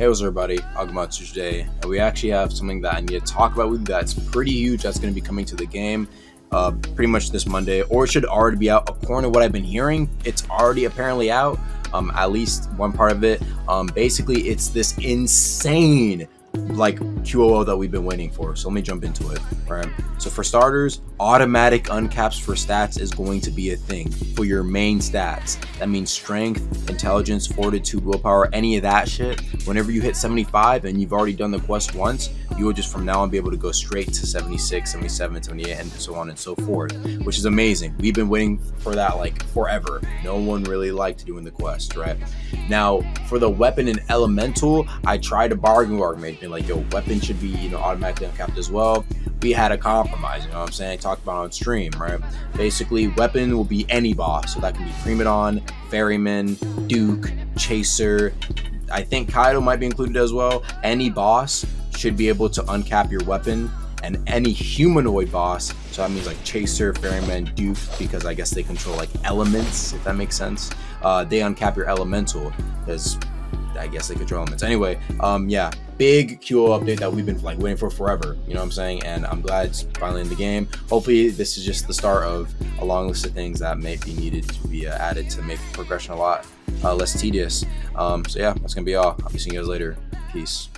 Hey, what's everybody? Agumatsu today, and we actually have something that I need to talk about with you that's pretty huge that's going to be coming to the game uh, pretty much this Monday, or it should already be out. According to what I've been hearing, it's already apparently out, um, at least one part of it. Um, basically, it's this insane like QOL that we've been waiting for. So let me jump into it. Right. So for starters, automatic uncaps for stats is going to be a thing for your main stats. That means strength, intelligence, fortitude, willpower, any of that shit. Whenever you hit 75 and you've already done the quest once, you will just from now on be able to go straight to 76, 77, 78, and so on and so forth, which is amazing. We've been waiting for that like forever. No one really liked doing the quest, right? Now, for the weapon and elemental, I tried to bargain with Archmage, being like, yo, weapon should be, you know, automatically uncapped as well. We had a compromise, you know what I'm saying? I talked about on stream, right? Basically, weapon will be any boss. So that can be Primadon, Ferryman, Duke, Chaser. I think Kaido might be included as well. Any boss should be able to uncap your weapon and any humanoid boss so that means like chaser ferryman duke because i guess they control like elements if that makes sense uh, they uncap your elemental because i guess they control elements. Anyway um yeah big QOL update that we've been like waiting for forever you know what i'm saying? And i'm glad it's finally in the game. Hopefully this is just the start of a long list of things that may be needed to be uh, added to make progression a lot uh, less tedious. Um so yeah that's gonna be all. I'll be seeing you guys later. Peace